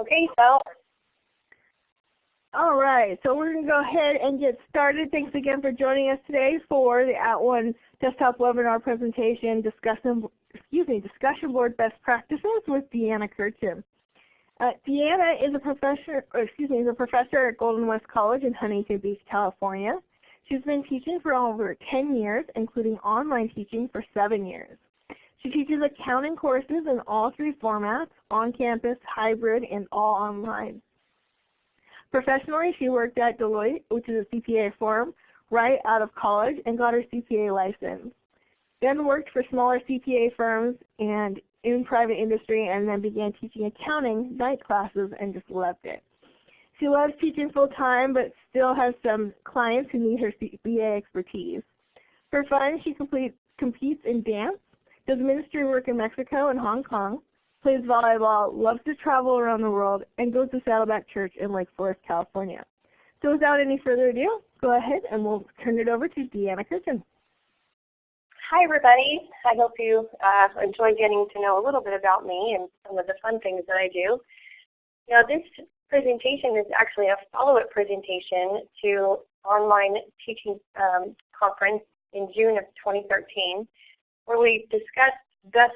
Okay, so. All right, so we're going to go ahead and get started. Thanks again for joining us today for the At @ONE desktop webinar presentation discussion, excuse me, discussion board best practices with Deanna Kirchen. Uh, Deanna is a professor, excuse me, is a professor at Golden West College in Huntington Beach, California. She's been teaching for over 10 years, including online teaching for seven years. She teaches accounting courses in all three formats, on-campus, hybrid, and all online. Professionally, she worked at Deloitte, which is a CPA firm, right out of college and got her CPA license. Then worked for smaller CPA firms and in private industry and then began teaching accounting night classes and just loved it. She loves teaching full time but still has some clients who need her CPA expertise. For fun, she complete, competes in dance, does ministry work in Mexico and Hong Kong, plays volleyball, loves to travel around the world, and goes to Saddleback Church in Lake Forest, California. So without any further ado, go ahead and we'll turn it over to Deanna Kirchen. Hi everybody. I hope you uh, enjoy getting to know a little bit about me and some of the fun things that I do. Now this presentation is actually a follow-up presentation to online teaching um, conference in June of 2013 where we discussed best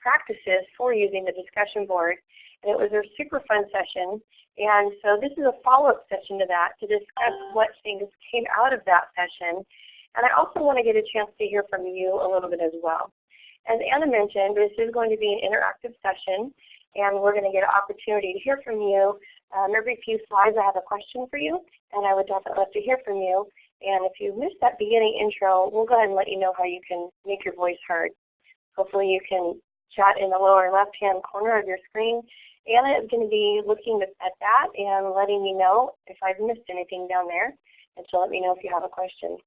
practices for using the discussion board. And it was a super fun session. And so this is a follow-up session to that to discuss what things came out of that session. And I also want to get a chance to hear from you a little bit as well. As Anna mentioned, this is going to be an interactive session, and we're going to get an opportunity to hear from you. Um, every few slides I have a question for you, and I would definitely love to hear from you. And if you missed that beginning intro, we'll go ahead and let you know how you can make your voice heard. Hopefully you can chat in the lower left-hand corner of your screen. Anna is going to be looking at that and letting me know if I've missed anything down there, and she'll let me know if you have a question.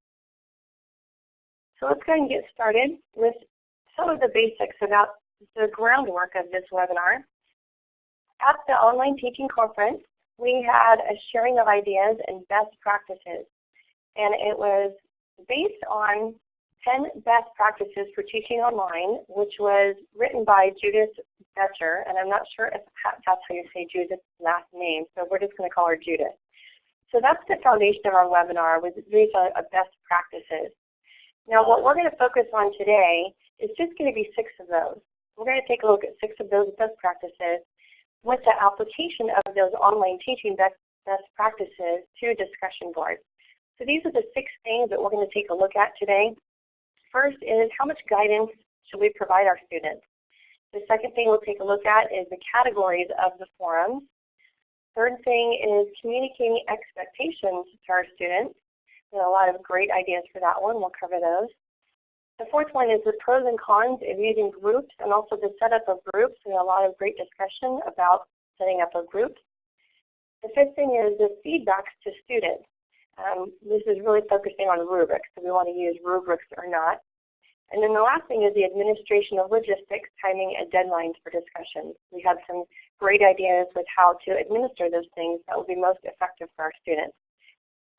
So let's go ahead and get started with some of the basics about the groundwork of this webinar. At the online teaching conference, we had a sharing of ideas and best practices. And it was based on 10 Best Practices for Teaching Online, which was written by Judith Boettcher, and I'm not sure if that's how you say Judith's last name, so we're just going to call her Judith. So that's the foundation of our webinar, was these are uh, best practices. Now what we're going to focus on today is just going to be six of those. We're going to take a look at six of those best practices with the application of those online teaching best, best practices to discussion boards. So these are the six things that we're going to take a look at today. First is how much guidance should we provide our students? The second thing we'll take a look at is the categories of the forums. Third thing is communicating expectations to our students. There are a lot of great ideas for that one. We'll cover those. The fourth one is the pros and cons of using groups and also the setup of groups. There's a lot of great discussion about setting up a group. The fifth thing is the feedbacks to students. Um, this is really focusing on rubrics, so we want to use rubrics or not. And then the last thing is the administration of logistics, timing, and deadlines for discussions. We have some great ideas with how to administer those things that will be most effective for our students.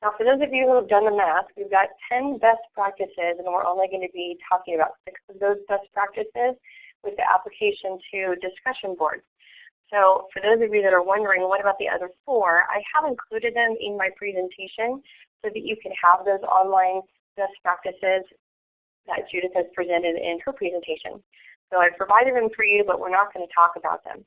Now for those of you who have done the math, we've got 10 best practices and we're only going to be talking about six of those best practices with the application to discussion boards. So for those of you that are wondering, what about the other four? I have included them in my presentation so that you can have those online best practices that Judith has presented in her presentation. So I've provided them for you, but we're not going to talk about them.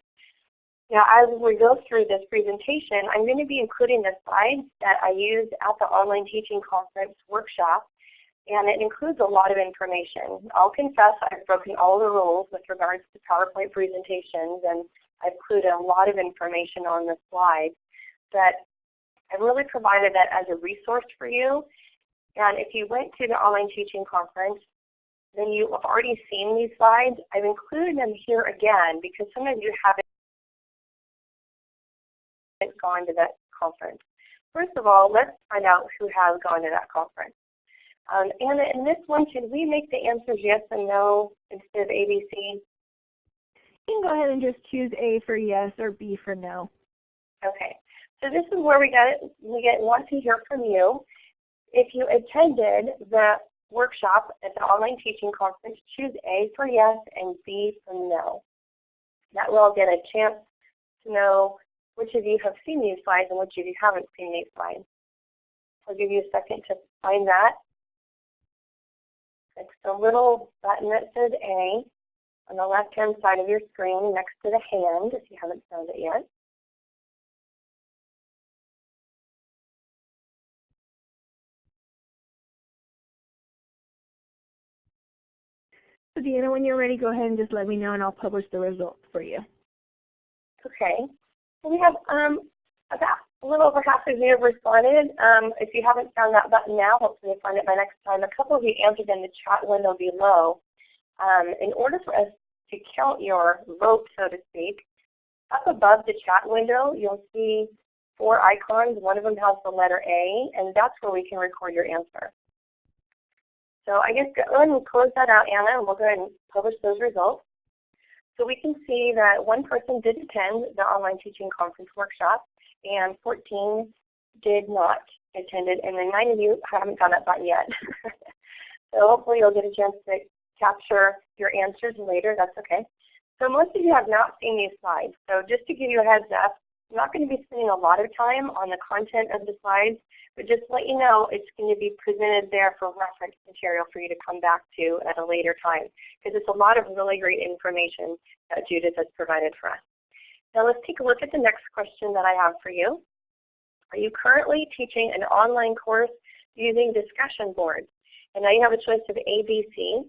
Now as we go through this presentation, I'm going to be including the slides that I used at the online teaching conference workshop and it includes a lot of information. I'll confess I've broken all the rules with regards to PowerPoint presentations and I've included a lot of information on the slide, but I've really provided that as a resource for you. And if you went to the online teaching conference, then you have already seen these slides. I've included them here again because some of you haven't gone to that conference. First of all, let's find out who has gone to that conference. Um, Anna, in this one, should we make the answers yes and no instead of ABC? You can go ahead and just choose A for yes or B for no. Okay. So this is where we got it. We get want to hear from you. If you attended the workshop at the online teaching conference, choose A for yes and B for no. That will get a chance to know which of you have seen these slides and which of you haven't seen these slides. I'll give you a second to find that. It's the little button that says A on the left-hand side of your screen next to the hand if you haven't found it yet. So Deanna, when you're ready, go ahead and just let me know and I'll publish the results for you. Okay. So we have um, about a little over half of you have responded. Um, if you haven't found that button now, hopefully you'll find it by next time. A couple of you answered in the chat window below. Um, in order for us to count your vote, so to speak, up above the chat window, you'll see four icons. One of them has the letter A, and that's where we can record your answer. So I guess go ahead and close that out, Anna, and we'll go ahead and publish those results. So we can see that one person did attend the online teaching conference workshop, and 14 did not attend it, and then nine of you haven't done that button yet. so hopefully you'll get a chance to capture your answers later. That's okay. So most of you have not seen these slides. So just to give you a heads up, I'm not going to be spending a lot of time on the content of the slides, but just to let you know it's going to be presented there for reference material for you to come back to at a later time because it's a lot of really great information that Judith has provided for us. Now let's take a look at the next question that I have for you. Are you currently teaching an online course using discussion boards? And now you have a choice of A, B, C.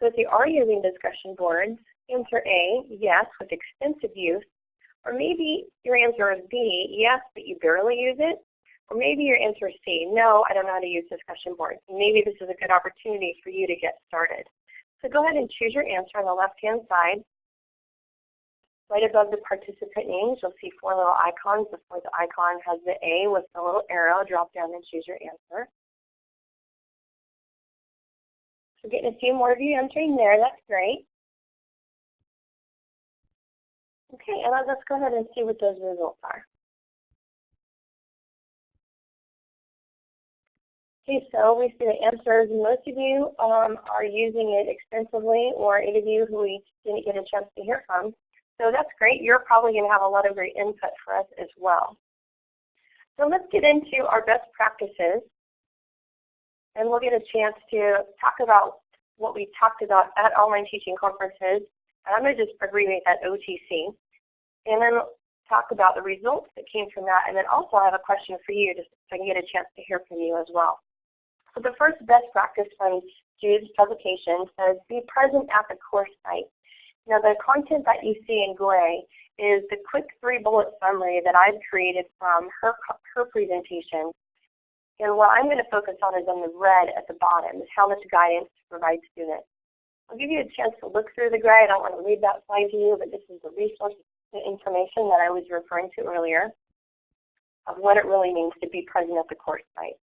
So if you are using discussion boards, answer A, yes, with extensive use. Or maybe your answer is B, yes, but you barely use it. Or maybe your answer is C, no, I don't know how to use discussion boards. Maybe this is a good opportunity for you to get started. So go ahead and choose your answer on the left-hand side. Right above the participant names, you'll see four little icons. The fourth icon has the A with the little arrow. Drop down and choose your answer. We're getting a few more of you entering there. That's great. Okay, and let's go ahead and see what those results are. Okay, so we see the answers. Most of you um, are using it extensively, or any of you who we didn't get a chance to hear from. So that's great. You're probably going to have a lot of great input for us as well. So let's get into our best practices. And we'll get a chance to talk about what we talked about at online teaching conferences. And I'm going to just abbreviate that OTC. And then talk about the results that came from that. And then also I have a question for you just so I can get a chance to hear from you as well. So the first best practice from Jude's publication says, be present at the course site. Now the content that you see in gray is the quick three bullet summary that I've created from her, her presentation. And what I'm going to focus on is on the red at the bottom, is how much guidance to provide students. I'll give you a chance to look through the gray. I don't want to read that slide to you, but this is the resource information that I was referring to earlier of what it really means to be present at the course site.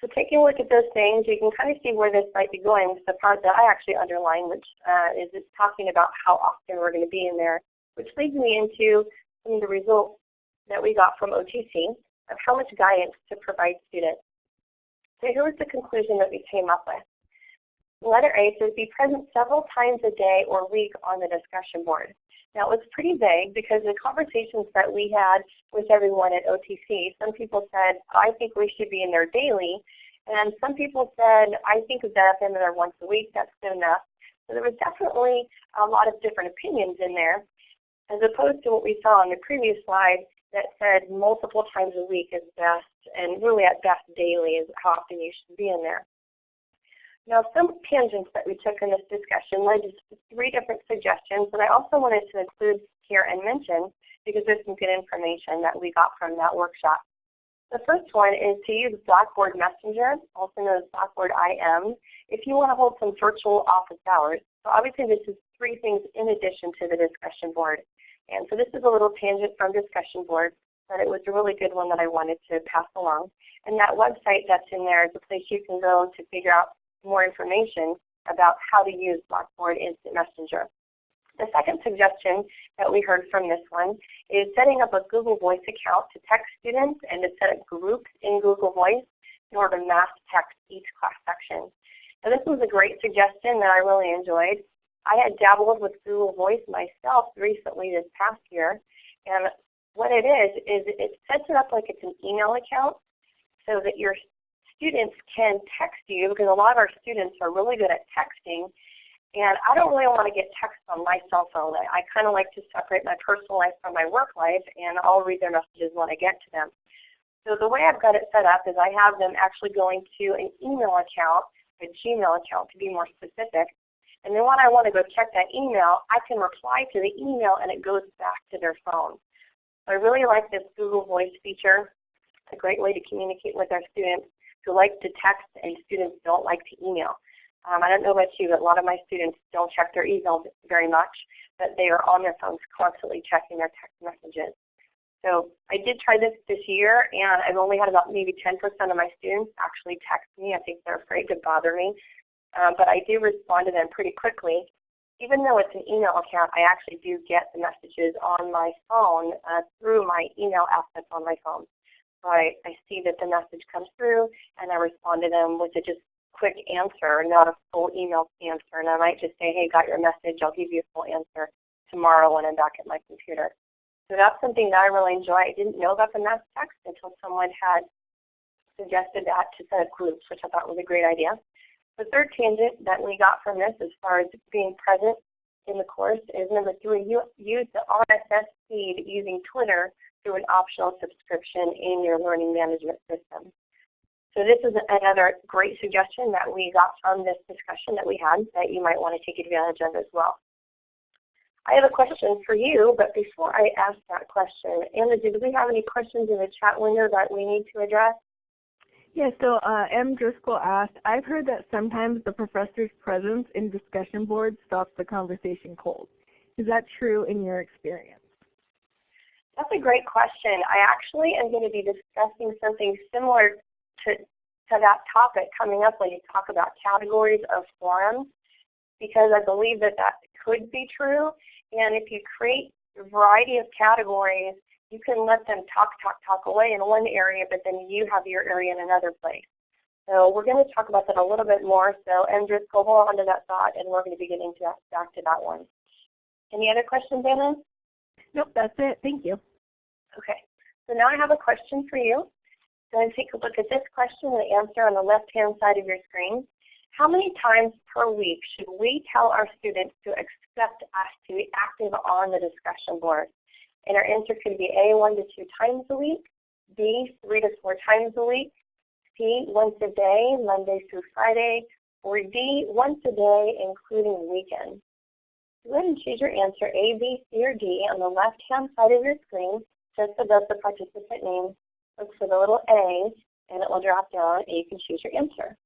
So taking a look at those things, you can kind of see where this might be going. The part that I actually underline, which uh, is it's talking about how often we're going to be in there, which leads me into some of the results that we got from OTC of how much guidance to provide students. So here was the conclusion that we came up with. Letter A says be present several times a day or week on the discussion board. Now it was pretty vague because the conversations that we had with everyone at OTC, some people said, I think we should be in there daily. And some people said, I think that if I'm in there once a week, that's good enough. So there was definitely a lot of different opinions in there, as opposed to what we saw on the previous slide that said multiple times a week is best, and really at best daily is how often you should be in there. Now, some tangents that we took in this discussion led to three different suggestions that I also wanted to include here and mention because there's some good information that we got from that workshop. The first one is to use Blackboard Messenger, also known as Blackboard IM, if you want to hold some virtual office hours. So obviously this is three things in addition to the discussion board. And so this is a little tangent from discussion board, but it was a really good one that I wanted to pass along. And that website that's in there is a place you can go to figure out more information about how to use Blackboard Instant Messenger. The second suggestion that we heard from this one is setting up a Google Voice account to text students and to set up groups in Google Voice in order to mass text each class section. Now this was a great suggestion that I really enjoyed. I had dabbled with Google Voice myself recently this past year, and what it is, is it sets it up like it's an email account so that your students can text you, because a lot of our students are really good at texting, and I don't really want to get text on my cell phone. I, I kind of like to separate my personal life from my work life, and I'll read their messages when I get to them. So the way I've got it set up is I have them actually going to an email account, a Gmail account to be more specific. And then when I want to go check that email, I can reply to the email and it goes back to their phone. So I really like this Google Voice feature. It's a great way to communicate with our students who like to text and students don't like to email. Um, I don't know about you, but a lot of my students don't check their emails very much, but they are on their phones constantly checking their text messages. So I did try this this year, and I've only had about maybe 10% of my students actually text me. I think they're afraid to bother me. Um, but I do respond to them pretty quickly. Even though it's an email account, I actually do get the messages on my phone uh, through my email that's on my phone. So I, I see that the message comes through, and I respond to them with a just quick answer, not a full email answer. And I might just say, hey, got your message. I'll give you a full answer tomorrow when I'm back at my computer. So that's something that I really enjoy. I didn't know about the mass text until someone had suggested that to set up groups, which I thought was a great idea. The third tangent that we got from this as far as being present in the course is number three, you use the RSS feed using Twitter through an optional subscription in your learning management system. So this is another great suggestion that we got from this discussion that we had that you might want to take advantage of as well. I have a question for you, but before I ask that question, Anna, do we have any questions in the chat window that we need to address? Yeah, so uh, M. Driscoll asked, I've heard that sometimes the professor's presence in discussion boards stops the conversation cold. Is that true in your experience? That's a great question. I actually am going to be discussing something similar to, to that topic coming up when you talk about categories of forums because I believe that that could be true and if you create a variety of categories, you can let them talk, talk, talk away in one area, but then you have your area in another place. So we're going to talk about that a little bit more. So Andrew, go on to that thought, and we're going to be getting to that, back to that one. Any other questions, Anna? Nope, that's it. Thank you. Okay. So now I have a question for you. Go and take a look at this question and answer on the left-hand side of your screen. How many times per week should we tell our students to expect us to be active on the discussion board? And our answer could be A, one to two times a week, B, three to four times a week, C, once a day, Monday through Friday, or D, once a day, including weekends. Go ahead and choose your answer A, B, C, or D on the left-hand side of your screen, just above the participant name. Look for the little A, and it will drop down, and you can choose your answer.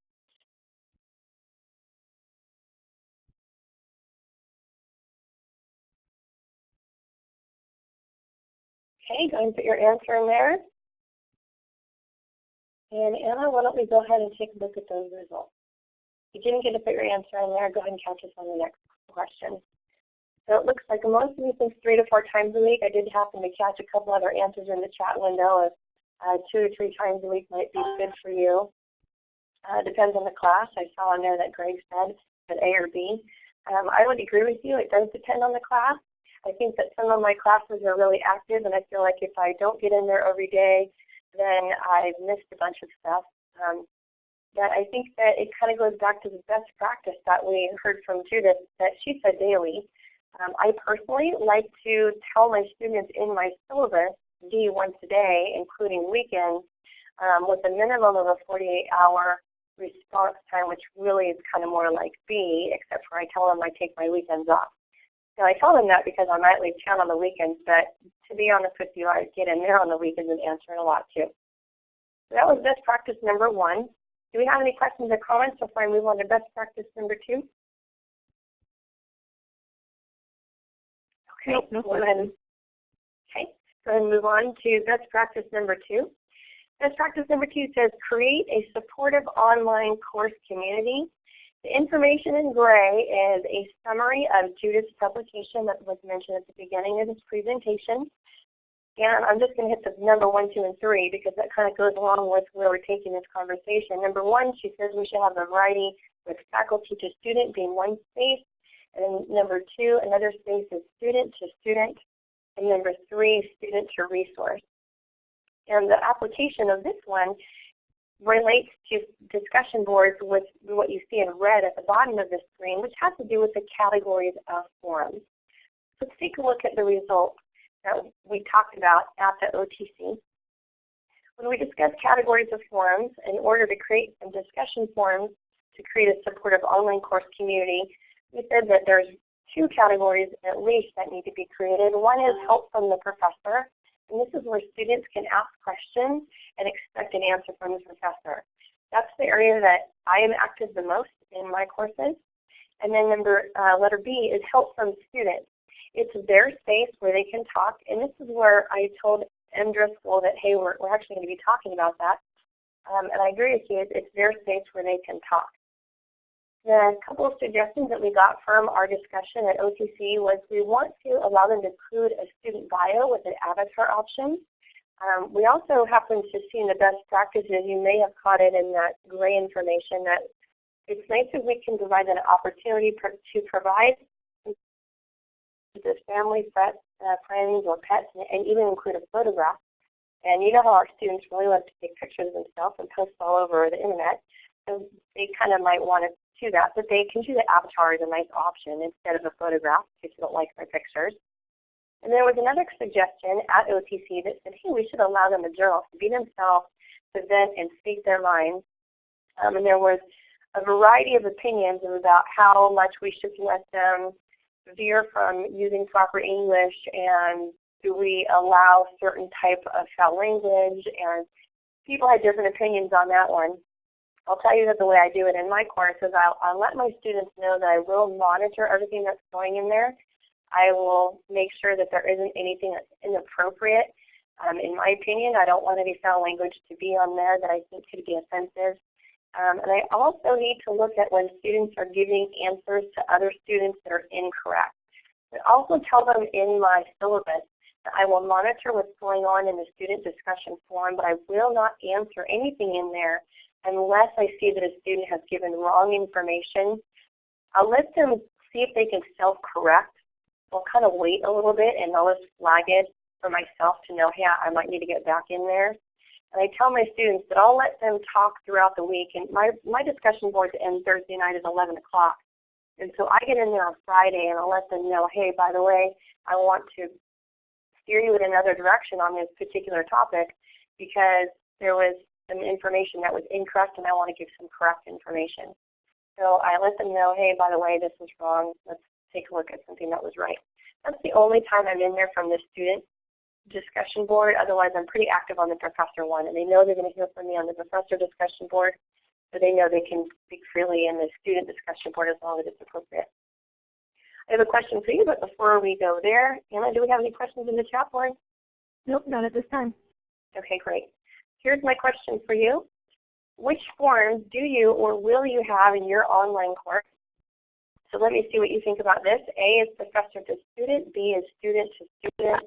Okay, go and put your answer in there. And Anna, why don't we go ahead and take a look at those results. If you didn't get to put your answer in there, go ahead and catch us on the next question. So it looks like most of you think three to four times a week. I did happen to catch a couple other answers in the chat window of uh, two to three times a week might be good for you. Uh, depends on the class. I saw in there that Greg said that A or B. Um, I would agree with you. It does depend on the class. I think that some of my classes are really active, and I feel like if I don't get in there every day, then I've missed a bunch of stuff. Um, but I think that it kind of goes back to the best practice that we heard from Judith that she said daily. Um, I personally like to tell my students in my syllabus D once a day, including weekends, um, with a minimum of a 48-hour response time, which really is kind of more like B, except for I tell them I take my weekends off. I tell them that because I might leave town on the weekends, but to be honest with you, I get in there on the weekends and answer it a lot too. So that was best practice number one. Do we have any questions or comments before I move on to best practice number two? Okay, nope, no go ahead. Okay, go ahead and move on to best practice number two. Best practice number two says create a supportive online course community the information in gray is a summary of Judith's publication that was mentioned at the beginning of this presentation. And I'm just going to hit the number one, two, and three because that kind of goes along with where we're taking this conversation. Number one, she says we should have a variety with faculty to student being one space. And then number two, another space is student to student. And number three, student to resource. And the application of this one relates to discussion boards with what you see in red at the bottom of the screen, which has to do with the categories of forums. Let's take a look at the results that we talked about at the OTC. When we discuss categories of forums, in order to create some discussion forums to create a supportive online course community, we said that there's two categories at least that need to be created. One is help from the professor, and this is where students can ask questions and expect an answer from the professor. That's the area that I am active the most in my courses. And then number uh, letter B is help from students. It's their space where they can talk, and this is where I told M. Driscoll that, hey, we're, we're actually going to be talking about that. Um, and I agree with you, it's, it's their space where they can talk. The couple of suggestions that we got from our discussion at OTC was we want to allow them to include a student bio with an avatar option. Um, we also happen to see in the best practices, you may have caught it in that gray information, that it's nice if we can provide an opportunity to provide the family, pet, uh, friends, or pets, and, and even include a photograph. And you know how our students really love to take pictures of themselves and post all over the internet. So they kind of might want to do that, but they can do the avatar as a nice option instead of a photograph if you don't like their pictures. And there was another suggestion at OTC that said, hey, we should allow them a journal to be themselves, vent and speak their minds. Um, and there was a variety of opinions about how much we should let them veer from using proper English and do we allow certain type of foul language and people had different opinions on that one. I'll tell you that the way I do it in my course is I'll, I'll let my students know that I will monitor everything that's going in there. I will make sure that there isn't anything that's inappropriate. Um, in my opinion, I don't want any foul language to be on there that I think could be offensive. Um, and I also need to look at when students are giving answers to other students that are incorrect. I also tell them in my syllabus that I will monitor what's going on in the student discussion forum, but I will not answer anything in there unless I see that a student has given wrong information. I'll let them see if they can self-correct. I'll kind of wait a little bit and I'll just flag it for myself to know, hey, I might need to get back in there. And I tell my students that I'll let them talk throughout the week. And my, my discussion boards end Thursday night at 11 o'clock. And so I get in there on Friday and I'll let them know, hey, by the way, I want to steer you in another direction on this particular topic because there was some information that was incorrect and I want to give some correct information. So I let them know, hey, by the way, this is wrong. Let's take a look at something that was right. That's the only time I'm in there from the student discussion board. Otherwise, I'm pretty active on the professor one. And they know they're going to hear from me on the professor discussion board. So they know they can speak freely in the student discussion board as long as it's appropriate. I have a question for you, but before we go there, Anna, do we have any questions in the chat board? Nope, not at this time. Okay, great. Here's my question for you. Which forms do you or will you have in your online course? So let me see what you think about this. A is professor to student, B is student to student,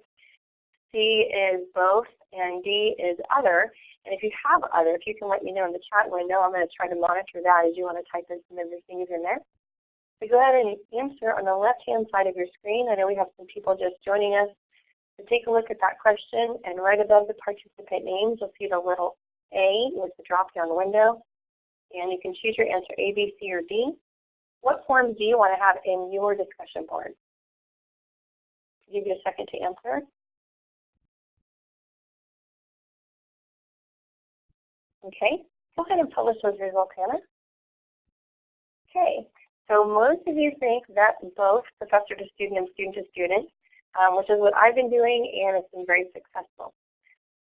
C is both, and D is other. And if you have other, if you can let me know in the chat window, I'm going to try to monitor that as you want to type in some of your things in there. So go ahead and answer on the left-hand side of your screen. I know we have some people just joining us so take a look at that question, and right above the participant names, you'll see the little A with the drop-down window. And you can choose your answer A, B, C, or D. What forms do you want to have in your discussion board? Give you a second to answer. Okay, go ahead and publish those results, Anna. Okay, so most of you think that both professor to student and student to student um, which is what I've been doing, and it's been very successful.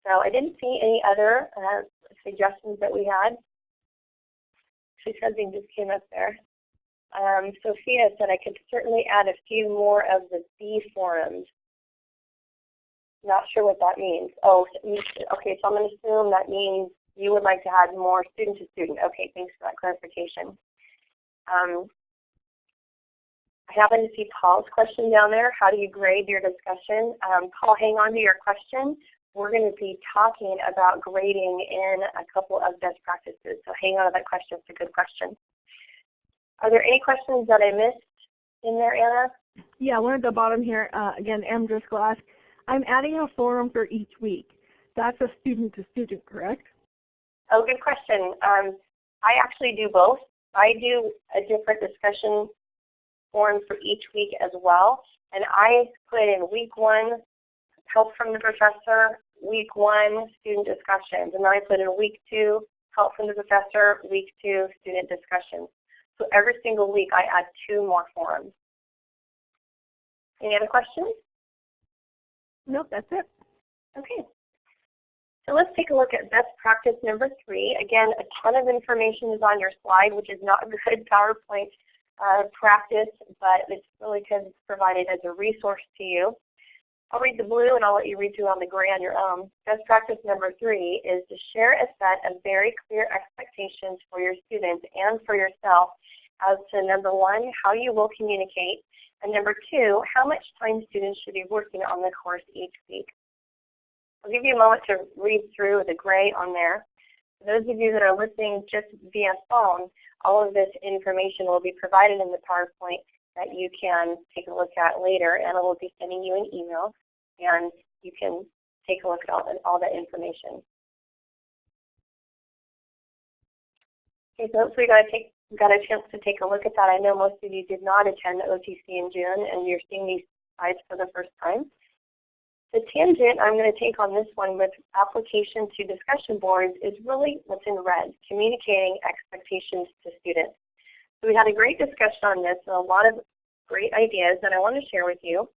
So I didn't see any other uh, suggestions that we had. She something just came up there. Um, Sophia said I could certainly add a few more of the B forums. Not sure what that means. Oh, okay, so I'm going to assume that means you would like to add more student to student. Okay, thanks for that clarification. Um, I happen to see Paul's question down there. How do you grade your discussion? Um, Paul, hang on to your question. We're going to be talking about grading in a couple of best practices. So hang on to that question. It's a good question. Are there any questions that I missed in there, Anna? Yeah, one at the bottom here, uh, again, M. Driscoll asked, I'm adding a forum for each week. That's a student to student, correct? Oh, good question. Um, I actually do both. I do a different discussion forum for each week as well. And I put in week one, help from the professor, week one, student discussions. And then I put in week two, help from the professor, week two, student discussions. So every single week I add two more forums. Any other questions? Nope, that's it. Okay. So let's take a look at best practice number three. Again, a ton of information is on your slide, which is not a good PowerPoint uh, practice, but it's really because it's provided as a resource to you. I'll read the blue and I'll let you read through on the gray on your own. Best practice number three is to share a set of very clear expectations for your students and for yourself as to number one, how you will communicate, and number two, how much time students should be working on the course each week. I'll give you a moment to read through the gray on there. Those of you that are listening just via phone, all of this information will be provided in the PowerPoint that you can take a look at later, and I will be sending you an email, and you can take a look at all, all that information. Okay, so hopefully you got, take, got a chance to take a look at that. I know most of you did not attend the OTC in June, and you're seeing these slides for the first time. The tangent I'm going to take on this one with application to discussion boards is really what's in red, communicating expectations to students. So we had a great discussion on this and a lot of great ideas that I want to share with you.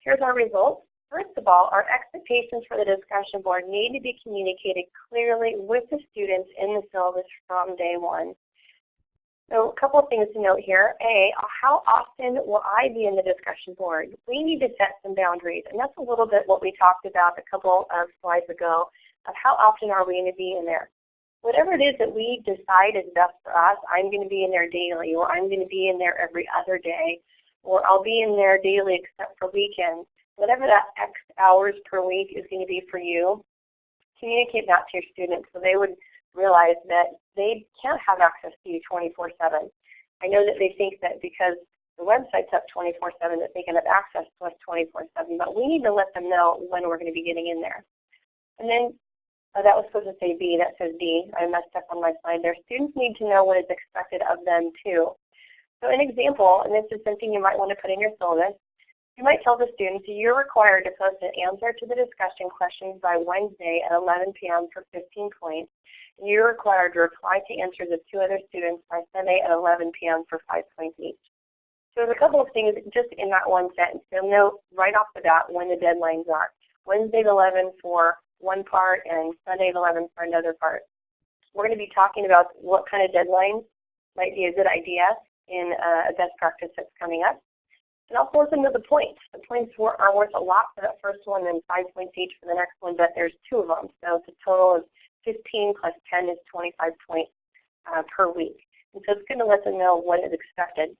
Here's our results. First of all, our expectations for the discussion board need to be communicated clearly with the students in the syllabus from day one. So a couple of things to note here. A, how often will I be in the discussion board? We need to set some boundaries, and that's a little bit what we talked about a couple of slides ago of how often are we going to be in there. Whatever it is that we decide is best for us, I'm going to be in there daily, or I'm going to be in there every other day, or I'll be in there daily except for weekends. Whatever that X hours per week is going to be for you, communicate that to your students so they would realize that they can't have access to you 24-7. I know that they think that because the website's up 24-7 that they can have access to us 24-7, but we need to let them know when we're going to be getting in there. And then uh, that was supposed to say B, that says D. I messed up on my slide there. Students need to know what is expected of them too. So an example, and this is something you might want to put in your syllabus, you might tell the students you're required to post an answer to the discussion questions by Wednesday at 11 p.m. for 15 points. And you're required to reply to answers of two other students by Sunday at 11 p.m. for 5 points each. So there's a couple of things just in that one sentence. You'll know right off the bat when the deadlines are. Wednesday at 11 for one part and Sunday at 11 for another part. We're going to be talking about what kind of deadlines might be a good idea in uh, a best practice that's coming up. And also listen to the points. The points are worth a lot for that first one and five points each for the next one, but there's two of them. So it's a total of 15 plus 10 is 25 points uh, per week. And so it's going to let them know what is expected.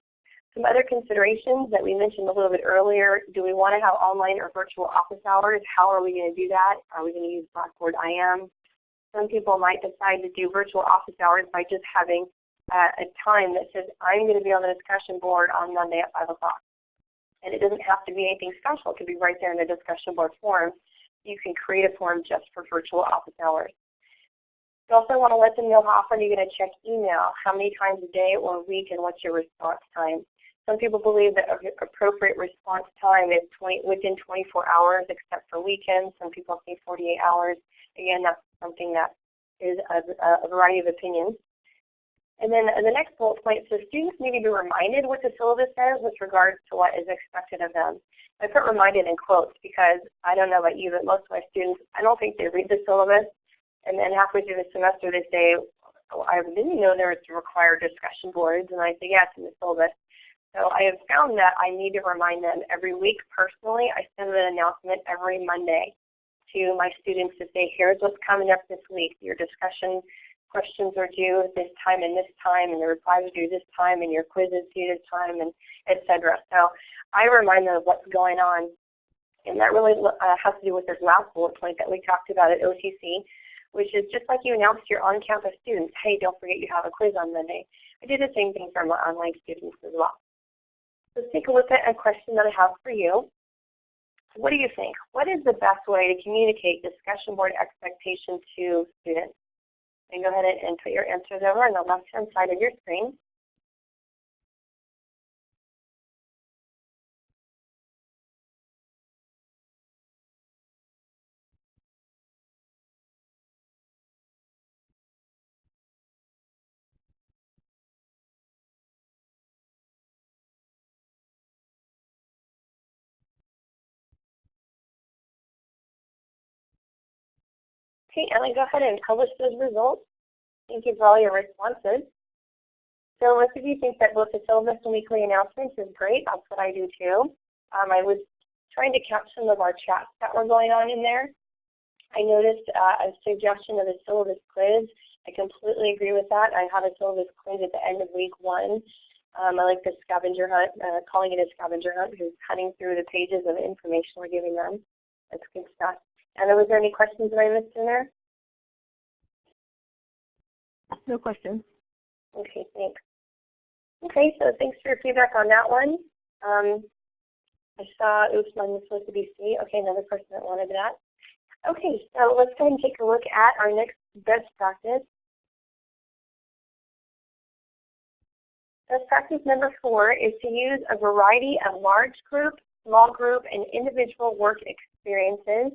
Some other considerations that we mentioned a little bit earlier, do we want to have online or virtual office hours? How are we going to do that? Are we going to use Blackboard IM? Some people might decide to do virtual office hours by just having uh, a time that says, I'm going to be on the discussion board on Monday at 5 o'clock. And it doesn't have to be anything special. It could be right there in the discussion board form. You can create a form just for virtual office hours. You also want to let them know how often you're going to check email, how many times a day or a week, and what's your response time. Some people believe that appropriate response time is 20, within 24 hours except for weekends. Some people say 48 hours. Again, that's something that is a, uh, a variety of opinions. And then the next bullet point says students need to be reminded what the syllabus says with regards to what is expected of them. I put reminded in quotes because I don't know about you, but most of my students, I don't think they read the syllabus. And then halfway through the semester they say, oh, I didn't know there was required discussion boards. And I say, yes, in the syllabus. So I have found that I need to remind them every week personally. I send an announcement every Monday to my students to say, here's what's coming up this week. Your discussion questions are due at this time and this time, and the replies are due this time, and your quiz is due this time, and etc. So I remind them of what's going on, and that really uh, has to do with this last bullet point that we talked about at OTC, which is just like you announced your on-campus students, hey, don't forget you have a quiz on Monday. I do the same thing for my online students as well. let's take a look at a question that I have for you. What do you think? What is the best way to communicate discussion board expectation to students? And go ahead and put your answers over on the left-hand side of your screen. Okay, Emily, go ahead and publish those results. Thank you for all your responses. So most of you think that both the syllabus and weekly announcements is great. That's what I do too. Um, I was trying to catch some of our chats that were going on in there. I noticed uh, a suggestion of a syllabus quiz. I completely agree with that. I have a syllabus quiz at the end of week one. Um, I like the scavenger hunt, uh, calling it a scavenger hunt because cutting through the pages of information we're giving them. That's good stuff. And was there any questions that I missed in there? No questions. Okay, thanks. Okay, so thanks for your feedback on that one. Um, I saw, oops, mine was supposed to be C. Okay, another person that wanted that. Okay, so let's go ahead and take a look at our next best practice. Best practice number four is to use a variety of large group, small group, and individual work experiences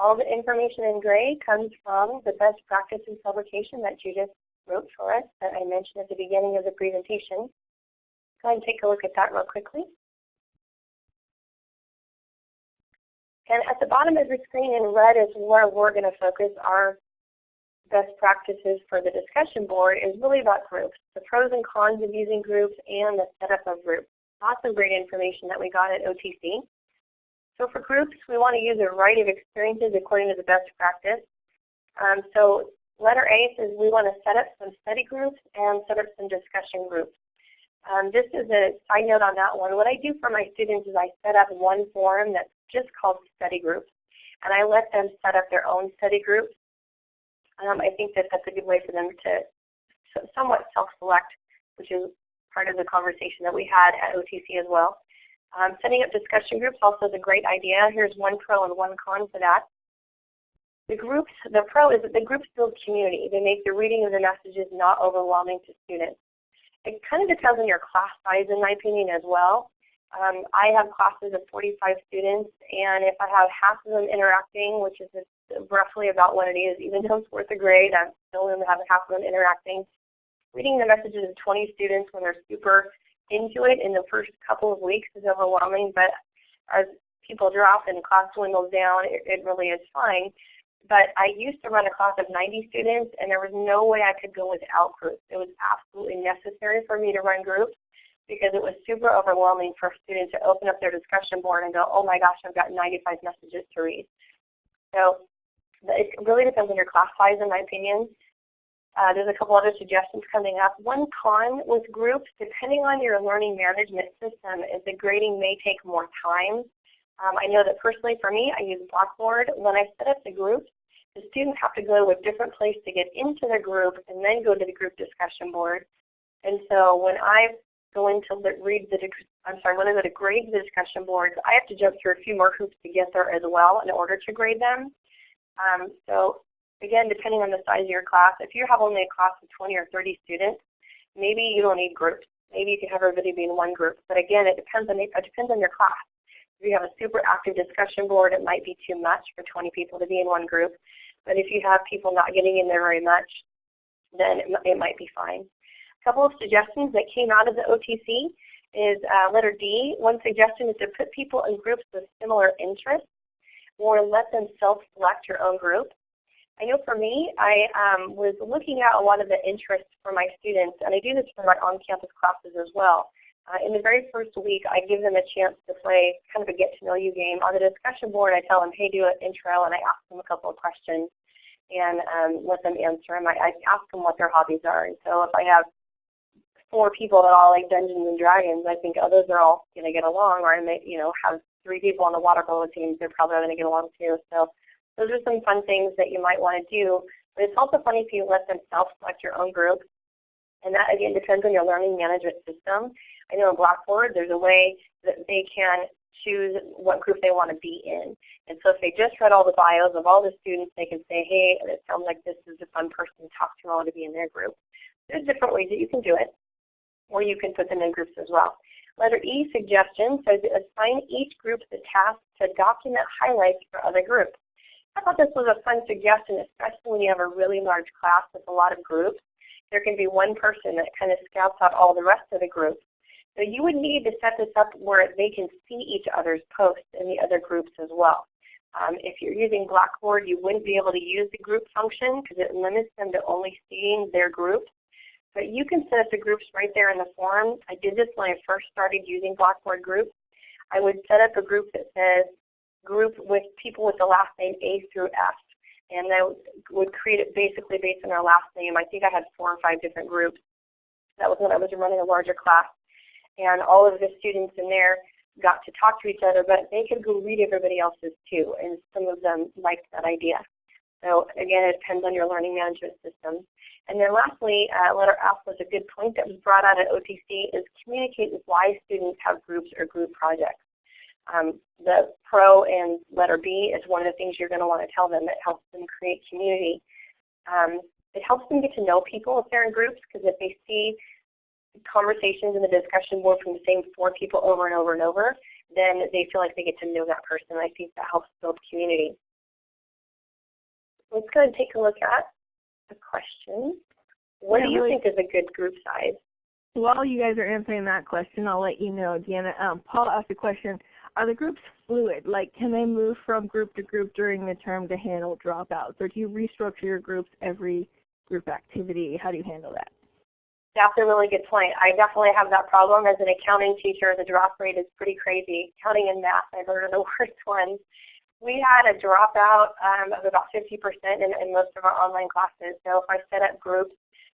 all the information in gray comes from the best practices publication that Judith wrote for us that I mentioned at the beginning of the presentation. Go ahead and take a look at that real quickly. And at the bottom of the screen in red is where we're going to focus our best practices for the discussion board is really about groups, the pros and cons of using groups and the setup of groups. Lots of great information that we got at OTC. So for groups, we want to use a variety of experiences according to the best practice. Um, so letter A says we want to set up some study groups and set up some discussion groups. Um, this is a side note on that one. What I do for my students is I set up one forum that's just called study groups. And I let them set up their own study groups. Um, I think that that's a good way for them to somewhat self-select, which is part of the conversation that we had at OTC as well. Um, setting up discussion groups also is a great idea. Here's one pro and one con for that. The groups, the pro is that the groups build community. They make the reading of the messages not overwhelming to students. It kind of depends on your class size in my opinion as well. Um, I have classes of 45 students and if I have half of them interacting, which is roughly about what it is, even though it's worth a grade, I'm still going to have half of them interacting. Reading the messages of 20 students when they're super into it in the first couple of weeks is overwhelming, but as people drop and class dwindles down, it, it really is fine. But I used to run a class of 90 students, and there was no way I could go without groups. It was absolutely necessary for me to run groups because it was super overwhelming for students to open up their discussion board and go, oh my gosh, I've got 95 messages to read. So it really depends on your class size, in my opinion. Uh, there's a couple other suggestions coming up. One con with groups, depending on your learning management system, is the grading may take more time. Um, I know that personally for me, I use Blackboard. When I set up the groups, the students have to go to a different place to get into the group and then go to the group discussion board. And so when I go in to read the, I'm sorry, when I go to grade the discussion boards, I have to jump through a few more hoops to get there as well in order to grade them. Um, so again, depending on the size of your class, if you have only a class of 20 or 30 students, maybe you don't need groups. Maybe you can have everybody be in one group. But again, it depends on it depends on your class. If you have a super active discussion board, it might be too much for 20 people to be in one group. But if you have people not getting in there very much, then it, might be fine. A couple of suggestions that came out of the OTC is uh, letter D. One suggestion is to put people in groups with similar interests or let them self-select your own group. I know for me, I um, was looking at a lot of the interests for my students, and I do this for my on-campus classes as well. Uh, in the very first week, I give them a chance to play kind of a get-to-know-you game. On the discussion board, I tell them, hey, do an intro, and I ask them a couple of questions and um, let them answer them. I, I ask them what their hobbies are. And so if I have four people that all like Dungeons and Dragons, I think, oh, those are all going to get along. Or I may, you know, have three people on the water polo team, they're probably going to get along too. So those are some fun things that you might want to do. But it's also funny if you let them self-select your own group. And that, again, depends on your learning management system. I know in Blackboard there's a way that they can choose what group they want to be in. And so if they just read all the bios of all the students, they can say, hey, it sounds like this is a fun person to talk to. I want to be in their group. There's different ways that you can do it, or you can put them in groups as well. Letter E, suggestion, says assign each group the task to document highlights for other groups. I thought this was a fun suggestion, especially when you have a really large class with a lot of groups. There can be one person that kind of scouts out all the rest of the group. So you would need to set this up where they can see each other's posts in the other groups as well. Um, if you're using Blackboard, you wouldn't be able to use the group function because it limits them to only seeing their groups. But you can set up the groups right there in the forum. I did this when I first started using Blackboard groups. I would set up a group that says group with people with the last name A through F. And I would create it basically based on their last name. I think I had four or five different groups. That was when I was running a larger class and all of the students in there got to talk to each other, but they could go read everybody else's too, and some of them liked that idea. So again, it depends on your learning management system. And then lastly, uh, letter F was a good point that was brought out at OTC is communicate why students have groups or group projects. Um, the pro and letter B is one of the things you're going to want to tell them that helps them create community. Um, it helps them get to know people if they're in groups because if they see conversations in the discussion board from the same four people over and over and over, then they feel like they get to know that person. I think that helps build community. Let's go and take a look at the question. What yeah, do you really, think is a good group size? While you guys are answering that question, I'll let you know, Deanna. Um, Paul asked a question, are the groups fluid? Like, can they move from group to group during the term to handle dropouts? Or do you restructure your groups every group activity? How do you handle that? That's a really good point. I definitely have that problem as an accounting teacher. The drop rate is pretty crazy. Counting and math, I've heard of the worst ones. We had a dropout um, of about 50% in, in most of our online classes. So if I set up groups,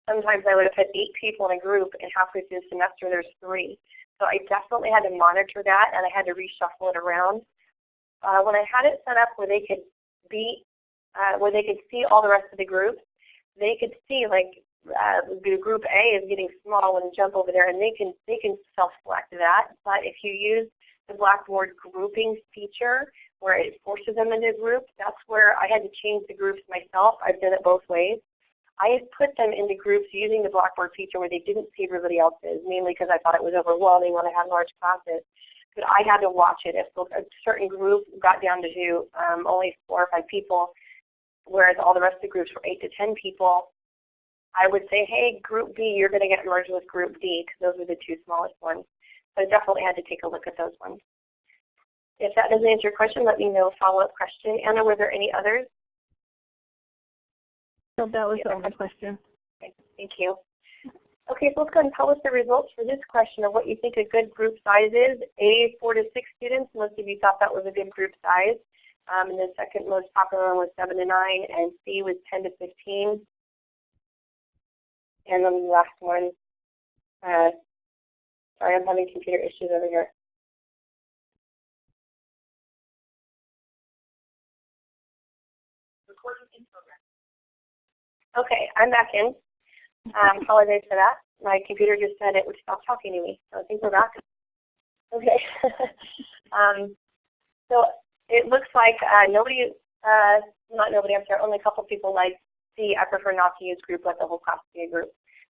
sometimes I would have put eight people in a group, and halfway through the semester there's three. So I definitely had to monitor that, and I had to reshuffle it around. Uh, when I had it set up where they could be, uh, where they could see all the rest of the groups, they could see like uh, group A is getting small you jump over there, and they can they can self-select that. But if you use the Blackboard grouping feature, where it forces them into groups, that's where I had to change the groups myself. I've done it both ways. I had put them into groups using the Blackboard feature where they didn't see everybody else's, mainly because I thought it was overwhelming when I had large classes. But I had to watch it. If a certain group got down to um, only four or five people, whereas all the rest of the groups were eight to ten people, I would say, hey, group B, you're going to get merged with group D because those are the two smallest ones. So I definitely had to take a look at those ones. If that doesn't answer your question, let me know follow-up question. Anna, were there any others? No, that was the only question. Thank you. Okay, so let's go ahead and publish the results for this question of what you think a good group size is. A, 4 to 6 students, most of you thought that was a good group size. Um, and the second most popular one was 7 to 9, and C was 10 to 15. And then the last one, uh, sorry, I'm having computer issues over here. Okay, I'm back in. Um, apologize for that. My computer just said it would stop talking to me, so I think we're back. Okay. um, so it looks like uh, nobody, uh, not nobody, I'm sorry, only a couple people like C. I prefer not to use group, let the whole class be a group.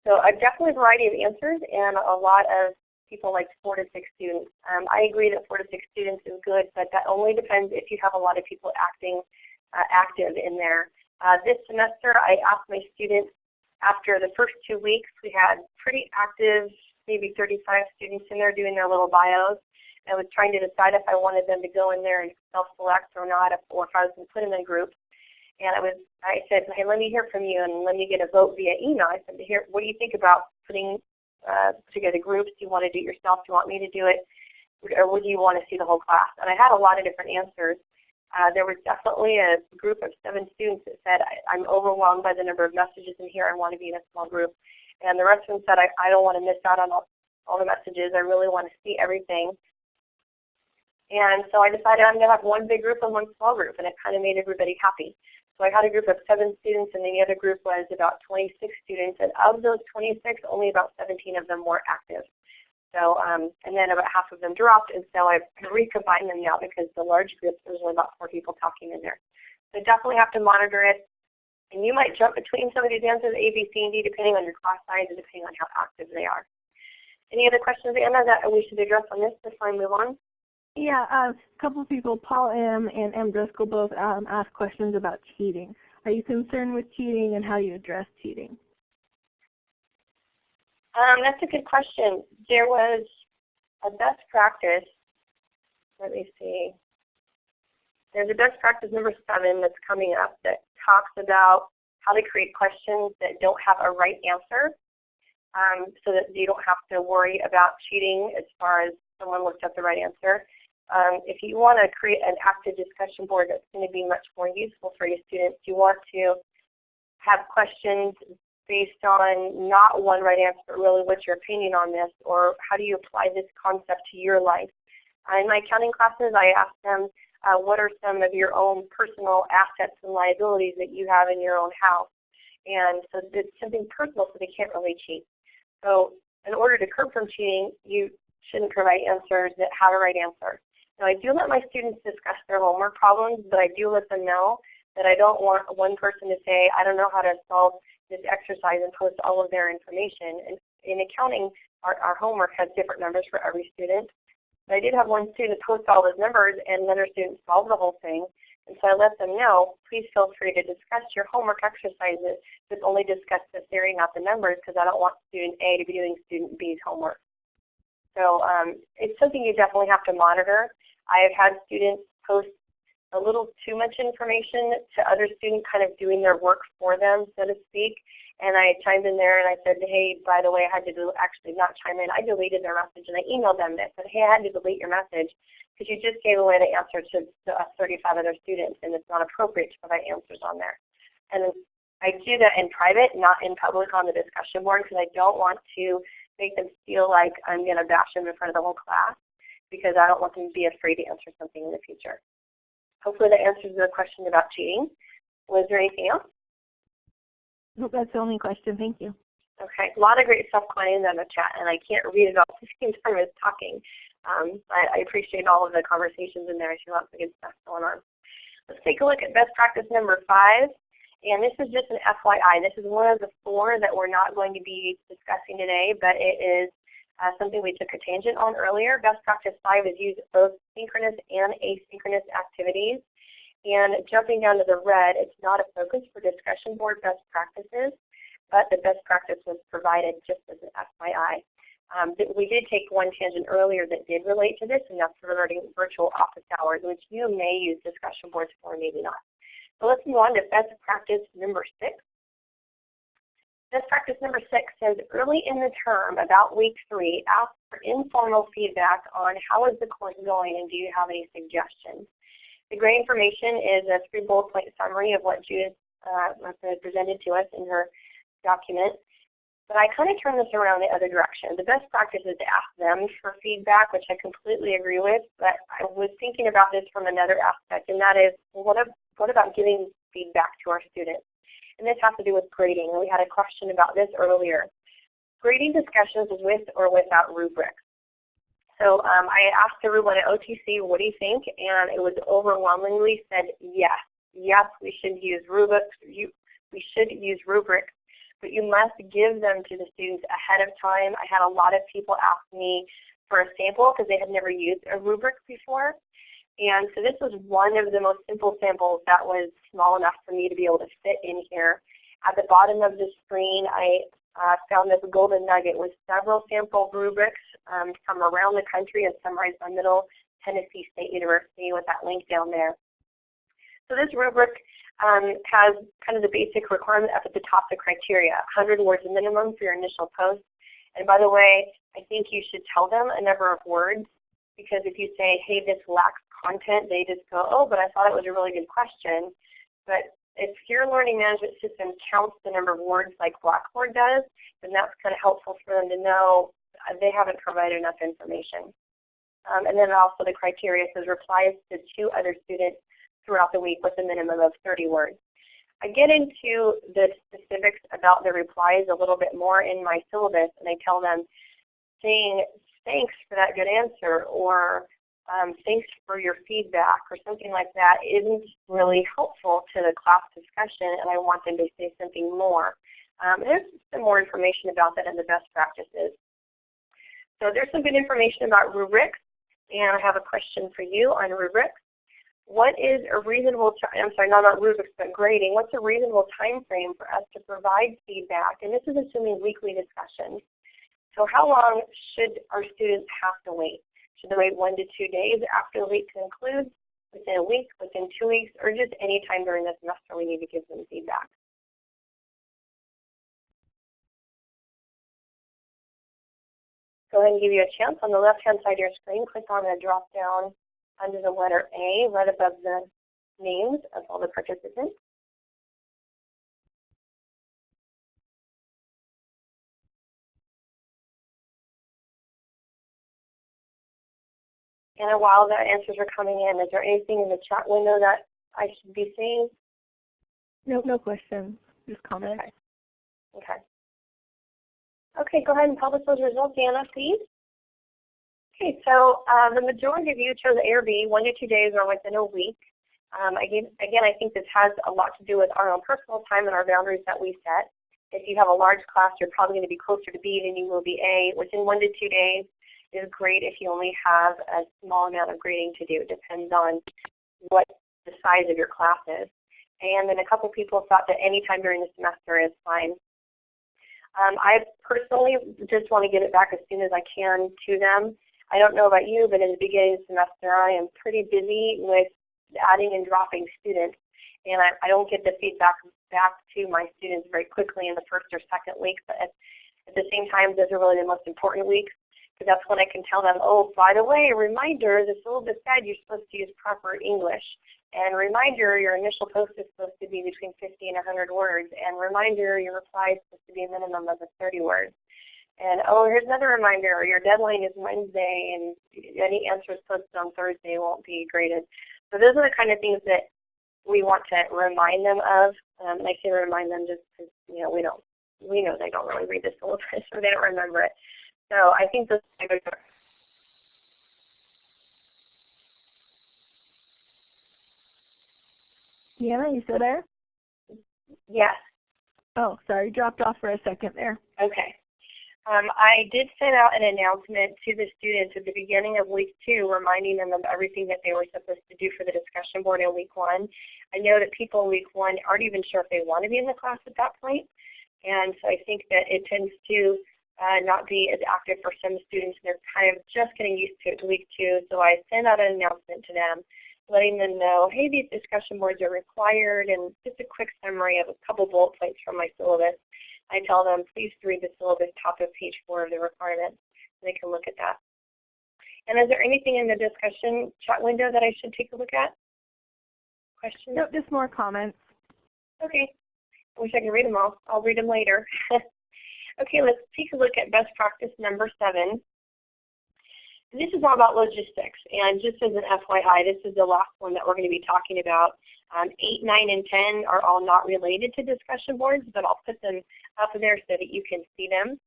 So a definitely a variety of answers and a lot of people like four to six students. Um, I agree that four to six students is good, but that only depends if you have a lot of people acting uh, active in there. Uh, this semester I asked my students after the first two weeks, we had pretty active, maybe 35 students in there doing their little bios. I was trying to decide if I wanted them to go in there and self-select or not, or if I was going to put them in groups. And I was, I said, hey, let me hear from you and let me get a vote via email. I said, here, what do you think about putting uh, together groups? Do you want to do it yourself? Do you want me to do it? Or would you want to see the whole class? And I had a lot of different answers. Uh, there was definitely a group of seven students that said, I, am overwhelmed by the number of messages in here. I want to be in a small group. And the rest of them said, I, I don't want to miss out on all, all the messages. I really want to see everything. And so I decided I'm going to have one big group and one small group, and it kind of made everybody happy. So I had a group of seven students, and then the other group was about 26 students. And of those 26, only about 17 of them were active. So, um, and then about half of them dropped, and so I've recombined them now because the large groups, there's only about four people talking in there. So definitely have to monitor it. And you might jump between some of these answers, A, B, C, and D, depending on your class size and depending on how active they are. Any other questions, Anna, that we should address on this before I move on? Yeah, um, a couple of people, Paul M. and M. Driscoll, both um, asked questions about cheating. Are you concerned with cheating and how you address cheating? Um, that's a good question. There was a best practice. Let me see. There's a best practice number seven that's coming up that talks about how to create questions that don't have a right answer um, so that you don't have to worry about cheating as far as someone looked up the right answer. Um, if you want to create an active discussion board that's going to be much more useful for your students, you want to have questions based on not one right answer, but really what's your opinion on this, or how do you apply this concept to your life. Uh, in my accounting classes, I ask them, uh, what are some of your own personal assets and liabilities that you have in your own house? And so it's something personal, so they can't really cheat. So in order to curb from cheating, you shouldn't provide answers that have a right answer. Now I do let my students discuss their homework problems, but I do let them know that I don't want one person to say, I don't know how to solve this exercise and post all of their information. And in accounting, our, our homework has different numbers for every student. But I did have one student post all those numbers and another student solve the whole thing. And so I let them know, please feel free to discuss your homework exercises, but only discuss the theory, not the numbers, because I don't want student A to be doing student B's homework. So um, it's something you definitely have to monitor. I have had students post a little too much information to other students kind of doing their work for them, so to speak. And I chimed in there and I said, hey, by the way, I had to do actually not chime in. I deleted their message and I emailed them that said, hey, I had to delete your message because you just gave away the answer to, to us 35 other students and it's not appropriate to provide answers on there. And I do that in private, not in public on the discussion board because I don't want to make them feel like I'm going to bash them in front of the whole class because I don't want them to be afraid to answer something in the future. Hopefully that answers the question about cheating. Was there anything else? Nope, that's the only question. Thank you. Okay, a lot of great stuff going in on the chat, and I can't read it all at the same time as talking. Um, but I appreciate all of the conversations in there. I see lots of good stuff going on. Let's take a look at best practice number five. And this is just an FYI. This is one of the four that we're not going to be discussing today, but it is uh, something we took a tangent on earlier. Best practice five is use both synchronous and asynchronous activities. And jumping down to the red, it's not a focus for discussion board best practices, but the best practice was provided just as an FYI. Um, we did take one tangent earlier that did relate to this, and that's regarding virtual office hours, which you may use discussion boards for, maybe not. So let's move on to best practice number six. Best practice number six says early in the term, about week three, ask for informal feedback on how is the course going and do you have any suggestions. The great information is a three bullet point summary of what Judith uh, presented to us in her document. But I kind of turn this around the other direction. The best practice is to ask them for feedback, which I completely agree with, but I was thinking about this from another aspect, and that is, what, what about giving feedback to our students? And this has to do with grading. We had a question about this earlier. Grading discussions with or without rubrics. So um, I asked everyone at OTC, what do you think? And it was overwhelmingly said yes. Yes, we should use rubrics. You, we should use rubrics, but you must give them to the students ahead of time. I had a lot of people ask me for a sample because they had never used a rubric before. And so this was one of the most simple samples that was small enough for me to be able to fit in here. At the bottom of the screen, I uh, found this golden nugget with several sample rubrics um, from around the country and summarized by Middle Tennessee State University with that link down there. So this rubric um, has kind of the basic requirement up at the top, the criteria, 100 words minimum for your initial post. And by the way, I think you should tell them a number of words because if you say, hey, this lacks content, they just go, oh, but I thought it was a really good question. But if your learning management system counts the number of words like Blackboard does, then that's kind of helpful for them to know they haven't provided enough information. Um, and then also the criteria says replies to two other students throughout the week with a minimum of 30 words. I get into the specifics about the replies a little bit more in my syllabus, and I tell them saying thanks for that good answer or um, thanks for your feedback or something like that isn't really helpful to the class discussion and I want them to say something more. Um, there's some more information about that in the best practices. So there's some good information about rubrics and I have a question for you on rubrics. What is a reasonable, I'm sorry, not about rubrics, but grading. What's a reasonable time frame for us to provide feedback? And this is assuming weekly discussions. So how long should our students have to wait? Should wait one to two days after the week concludes, within a week, within two weeks, or just any time during the semester we need to give them feedback? Go ahead and give you a chance. On the left-hand side of your screen, click on the drop-down under the letter A, right above the names of all the participants. And while the answers are coming in, is there anything in the chat window that I should be seeing? No, no questions. Just comments. Okay. Okay. Okay, go ahead and publish those results, Anna, please. Okay, so uh, the majority of you chose A or B, one to two days or within a week. Um, again, again, I think this has a lot to do with our own personal time and our boundaries that we set. If you have a large class, you're probably going to be closer to B than you will be A. Within one to two days is great if you only have a small amount of grading to do. It depends on what the size of your class is. And then a couple people thought that any time during the semester is fine. Um, I personally just want to get it back as soon as I can to them. I don't know about you, but in the beginning of the semester I am pretty busy with adding and dropping students. And I, I don't get the feedback back to my students very quickly in the first or second week. But at, at the same time, those are really the most important weeks because that's when I can tell them, oh, by the way, a reminder, the syllabus said you're supposed to use proper English. And reminder, your initial post is supposed to be between 50 and 100 words. And reminder, your reply is supposed to be a minimum of 30 words. And oh, here's another reminder, your deadline is Wednesday and any answers posted on Thursday won't be graded. So those are the kind of things that we want to remind them of. Um, I say remind them just because you know we don't we know they don't really read the syllabus or they don't remember it. So I think those are Deanna, you still there? Yes. Oh, sorry, dropped off for a second there. Okay. Um, I did send out an announcement to the students at the beginning of week two, reminding them of everything that they were supposed to do for the discussion board in week one. I know that people in week one aren't even sure if they want to be in the class at that point, and so I think that it tends to uh, not be as active for some students. They're kind of just getting used to it to week two, so I sent out an announcement to them letting them know, hey, these discussion boards are required, and just a quick summary of a couple bullet points from my syllabus. I tell them, please read the syllabus top of page four of the requirements. And they can look at that. And is there anything in the discussion chat window that I should take a look at? Questions? Nope, just more comments. Okay. I wish I could read them all. I'll read them later. okay, let's take a look at best practice number seven. This is all about logistics. And just as an FYI, this is the last one that we're going to be talking about. Um, 8, 9, and 10 are all not related to discussion boards, but I'll put them up there so that you can see them.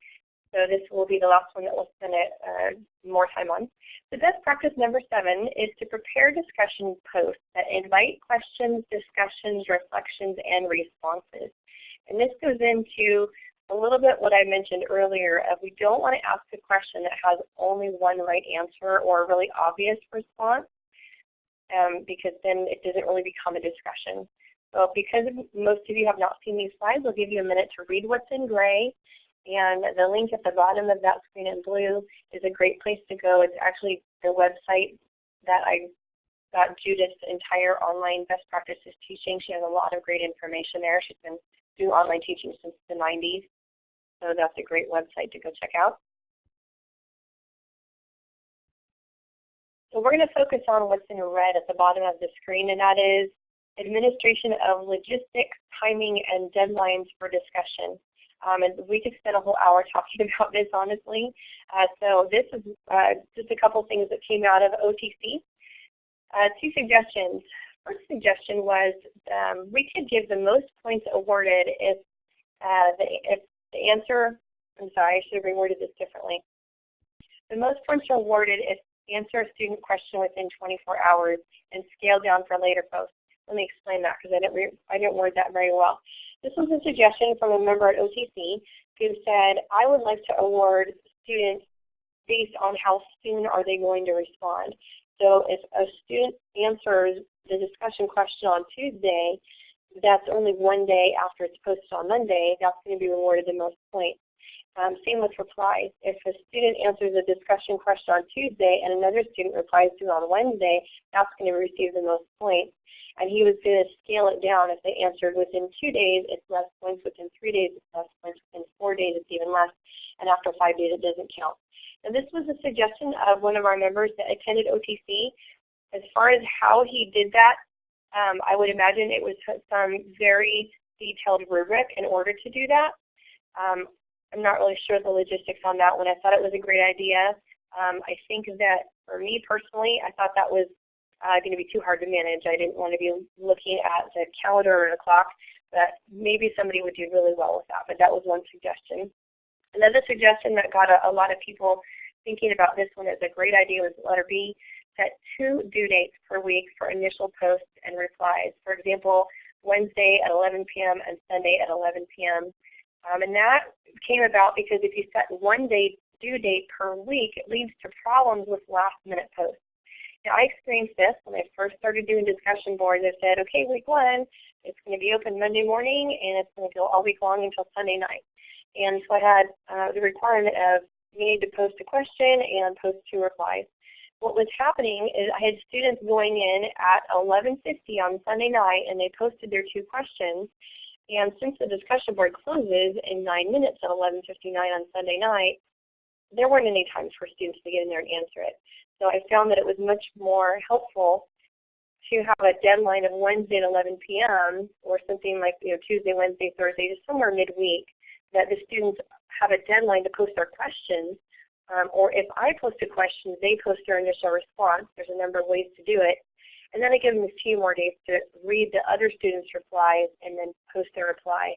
So this will be the last one that we'll spend uh, more time on. The best practice number seven is to prepare discussion posts that invite questions, discussions, reflections, and responses. And this goes into a little bit what I mentioned earlier of we don't want to ask a question that has only one right answer or a really obvious response um, because then it doesn't really become a discussion. So because most of you have not seen these slides, I'll give you a minute to read what's in gray. And the link at the bottom of that screen in blue is a great place to go. It's actually the website that I got Judith's entire online best practices teaching. She has a lot of great information there. She's been doing online teaching since the 90s. So that's a great website to go check out. So we're going to focus on what's in red at the bottom of the screen, and that is administration of logistics, timing, and deadlines for discussion. Um, and we could spend a whole hour talking about this, honestly. Uh, so this is uh, just a couple things that came out of OTC. Uh, two suggestions. First suggestion was um, we could give the most points awarded if, uh, the, if the answer, I'm sorry, I should have reworded this differently. The most points are awarded if answer a student question within 24 hours and scale down for later posts. Let me explain that because I didn't, I didn't word that very well. This was a suggestion from a member at OTC who said, I would like to award students based on how soon are they going to respond. So if a student answers the discussion question on Tuesday, that's only one day after it's posted on Monday, that's going to be rewarded the most points. Um, same with replies. If a student answers a discussion question on Tuesday and another student replies to it on Wednesday, that's going to receive the most points. And he was going to scale it down. If they answered within two days, it's less points. Within three days, it's less points. Within four days, it's even less. And after five days, it doesn't count. And this was a suggestion of one of our members that attended OTC. As far as how he did that, um, I would imagine it was some very detailed rubric in order to do that. Um, I'm not really sure the logistics on that one. I thought it was a great idea. Um, I think that for me personally, I thought that was uh, going to be too hard to manage. I didn't want to be looking at the calendar or the clock, but maybe somebody would do really well with that. But that was one suggestion. Another suggestion that got a, a lot of people thinking about this one as a great idea was letter B, set two due dates per week for initial posts and replies. For example, Wednesday at 11 p.m. and Sunday at 11 p.m. Um, and that came about because if you set one day due date per week, it leads to problems with last minute posts. Now I experienced this when I first started doing discussion boards. I said, okay, week one, it's going to be open Monday morning and it's going to go all week long until Sunday night. And so I had uh, the requirement of you need to post a question and post two replies. What was happening is I had students going in at 11.50 on Sunday night and they posted their two questions and since the discussion board closes in 9 minutes at 11.59 on Sunday night, there weren't any times for students to get in there and answer it. So I found that it was much more helpful to have a deadline of Wednesday at 11 p.m. or something like you know Tuesday, Wednesday, Thursday, just somewhere midweek, that the students have a deadline to post their questions. Um, or if I post a question, they post their initial response. There's a number of ways to do it. And then I give them a few more days to read the other students' replies and then post their reply.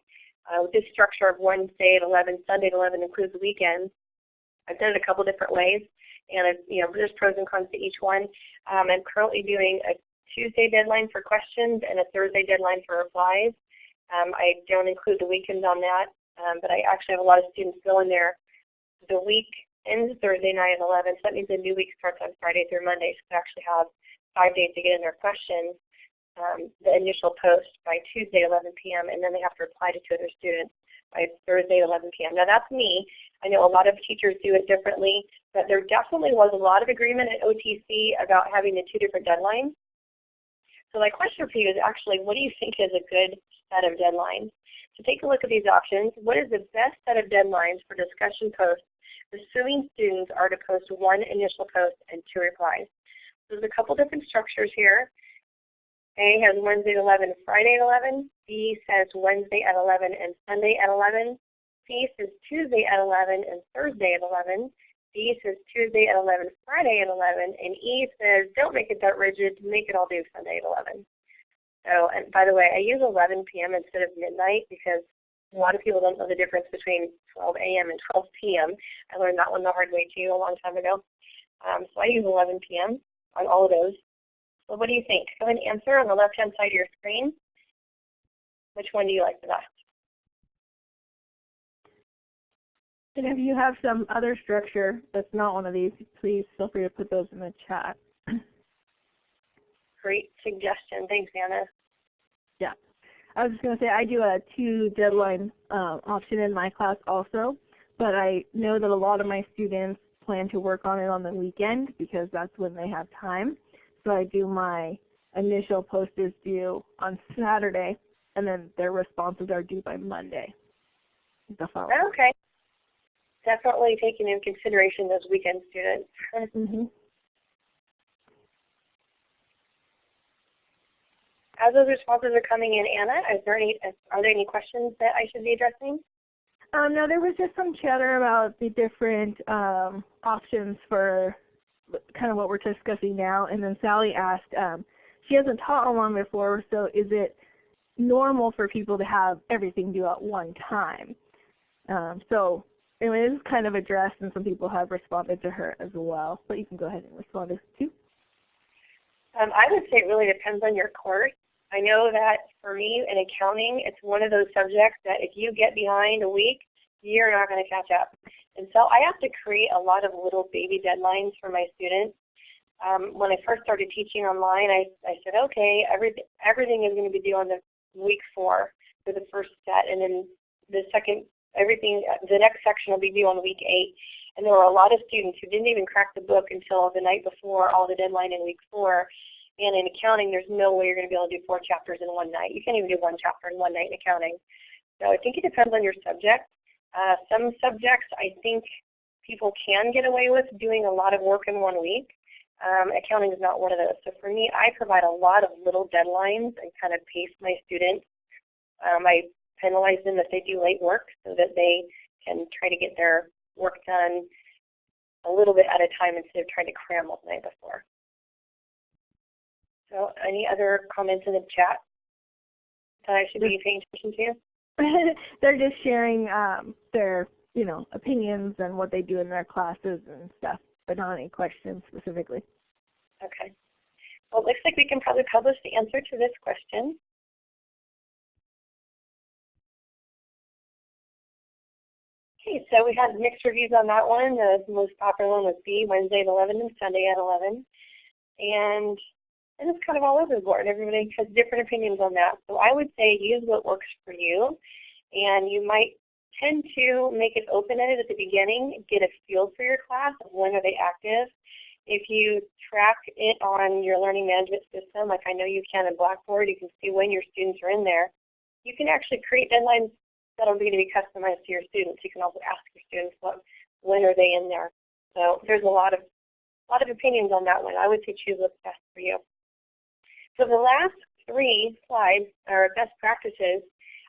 Uh, with this structure of Wednesday at 11, Sunday at 11 includes the weekends. I've done it a couple different ways, and I've, you know, there's pros and cons to each one. Um, I'm currently doing a Tuesday deadline for questions and a Thursday deadline for replies. Um, I don't include the weekends on that, um, but I actually have a lot of students go in there the week ends Thursday night at 11, so that means the new week starts on Friday through Monday, so they actually have five days to get in their questions, um, the initial post by Tuesday 11 p.m. and then they have to reply to two other students by Thursday 11 p.m. Now that's me. I know a lot of teachers do it differently, but there definitely was a lot of agreement at OTC about having the two different deadlines. So my question for you is actually, what do you think is a good set of deadlines? So take a look at these options. What is the best set of deadlines for discussion posts, assuming students are to post one initial post and two replies? There's a couple different structures here. A has Wednesday at 11 Friday at 11. B says Wednesday at 11 and Sunday at 11. C says Tuesday at 11 and Thursday at 11. D says Tuesday at 11, Friday at 11. And E says don't make it that rigid, make it all due Sunday at 11. So, and by the way, I use 11 p.m. instead of midnight because a lot of people don't know the difference between 12 a.m. and 12 p.m. I learned that one the hard way too a long time ago. Um, so I use 11 p.m on all of those. So what do you think? Go ahead and answer on the left-hand side of your screen. Which one do you like the best? And if you have some other structure that's not one of these, please feel free to put those in the chat. Great suggestion. Thanks, Anna. I was just going to say I do a two deadline uh, option in my class also, but I know that a lot of my students plan to work on it on the weekend because that's when they have time. So I do my initial post is due on Saturday, and then their responses are due by Monday. The following. Okay. Definitely taking into consideration those weekend students. mm -hmm. As those responses are coming in, Anna, is there any, are there any questions that I should be addressing? Um, no, there was just some chatter about the different um, options for kind of what we're discussing now. And then Sally asked, um, she hasn't taught online before, so is it normal for people to have everything due at one time? Um, so it is kind of addressed, and some people have responded to her as well. But you can go ahead and respond to too. Um, I would say it really depends on your course. I know that for me in accounting, it's one of those subjects that if you get behind a week, you're not going to catch up. And so I have to create a lot of little baby deadlines for my students. Um, when I first started teaching online, I, I said, okay, every, everything is going to be due on the week four for the first set, and then the second, everything, the next section will be due on week eight. And there were a lot of students who didn't even crack the book until the night before all the deadline in week four. And in accounting, there's no way you're going to be able to do four chapters in one night. You can't even do one chapter in one night in accounting. So I think it depends on your subject. Uh, some subjects I think people can get away with doing a lot of work in one week. Um, accounting is not one of those. So for me, I provide a lot of little deadlines and kind of pace my students. Um, I penalize them if they do late work so that they can try to get their work done a little bit at a time instead of trying to cram all the night before. So any other comments in the chat that I should be paying attention to? they're just sharing um, their, you know, opinions and what they do in their classes and stuff, but not any questions specifically. Okay. Well, it looks like we can probably publish the answer to this question. Okay, so we had mixed reviews on that one. The most popular one was B, Wednesday at 11 and Sunday at 11. And and it's kind of all over the board. Everybody has different opinions on that. So I would say use what works for you. And you might tend to make it open-ended at the beginning, get a feel for your class of when are they active. If you track it on your learning management system, like I know you can in Blackboard, you can see when your students are in there. You can actually create deadlines that are going to be customized to your students. You can also ask your students what, when are they in there. So there's a lot of a lot of opinions on that one. I would say choose what's best for you. So the last three slides are best practices.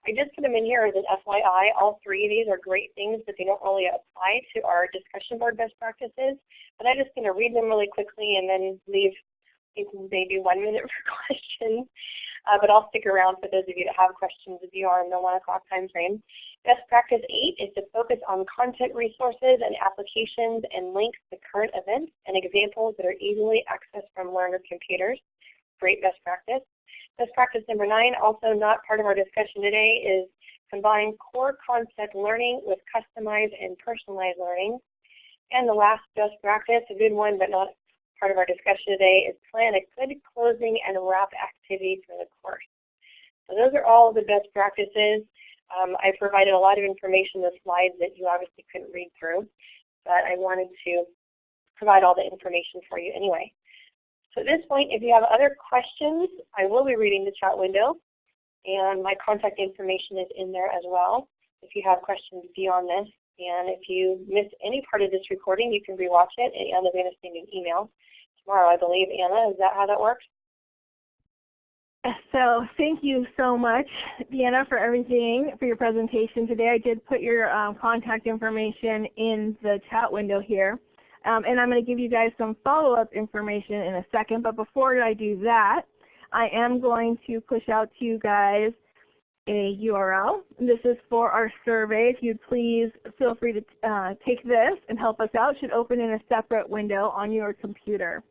I just put them in here as an FYI. All three of these are great things, but they don't really apply to our discussion board best practices. But I'm just going to read them really quickly and then leave maybe one minute for questions. Uh, but I'll stick around for those of you that have questions if you are in the 1 o'clock time frame. Best practice 8 is to focus on content resources and applications and links to current events and examples that are easily accessed from learner computers great best practice. Best practice number nine, also not part of our discussion today, is combine core concept learning with customized and personalized learning. And the last best practice, a good one but not part of our discussion today, is plan a good closing and wrap activity for the course. So those are all the best practices. Um, I provided a lot of information in the slides that you obviously couldn't read through, but I wanted to provide all the information for you anyway. So at this point, if you have other questions, I will be reading the chat window, and my contact information is in there as well if you have questions beyond this. And if you miss any part of this recording, you can rewatch it, and Anna's going to send an email tomorrow, I believe. Anna, is that how that works? So thank you so much, Deanna, for everything, for your presentation today. I did put your um, contact information in the chat window here. Um, and I'm going to give you guys some follow-up information in a second. But before I do that, I am going to push out to you guys a URL. This is for our survey. If you'd please feel free to uh, take this and help us out. It should open in a separate window on your computer.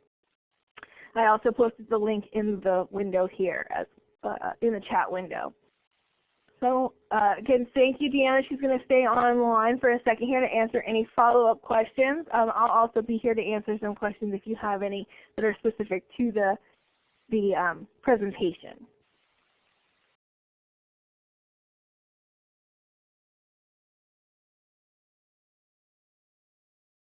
I also posted the link in the window here, as uh, in the chat window. So uh, again, thank you, Deanna. She's going to stay online for a second here to answer any follow-up questions. Um, I'll also be here to answer some questions if you have any that are specific to the, the um, presentation.